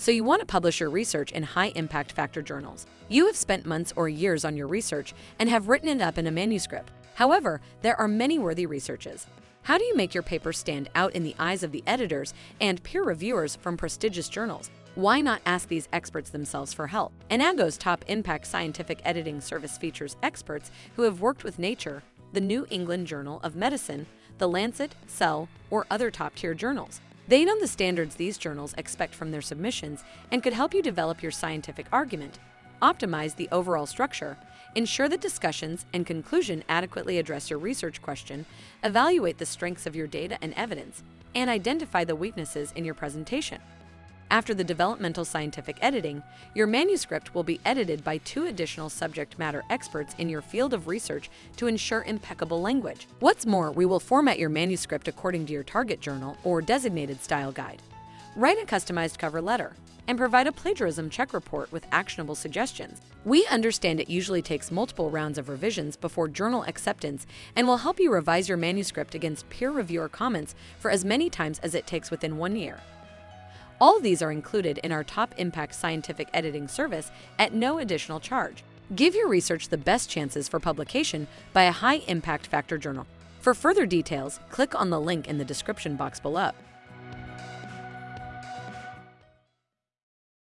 So you want to publish your research in high impact factor journals. You have spent months or years on your research and have written it up in a manuscript. However, there are many worthy researches. How do you make your paper stand out in the eyes of the editors and peer reviewers from prestigious journals? Why not ask these experts themselves for help? Enago's top impact scientific editing service features experts who have worked with Nature, the New England Journal of Medicine, the Lancet, Cell, or other top tier journals. They know the standards these journals expect from their submissions and could help you develop your scientific argument, optimize the overall structure, ensure that discussions and conclusion adequately address your research question, evaluate the strengths of your data and evidence, and identify the weaknesses in your presentation. After the developmental scientific editing, your manuscript will be edited by two additional subject matter experts in your field of research to ensure impeccable language. What's more, we will format your manuscript according to your target journal or designated style guide. Write a customized cover letter and provide a plagiarism check report with actionable suggestions. We understand it usually takes multiple rounds of revisions before journal acceptance and will help you revise your manuscript against peer reviewer comments for as many times as it takes within one year. All these are included in our top impact scientific editing service at no additional charge. Give your research the best chances for publication by a high impact factor journal. For further details, click on the link in the description box below.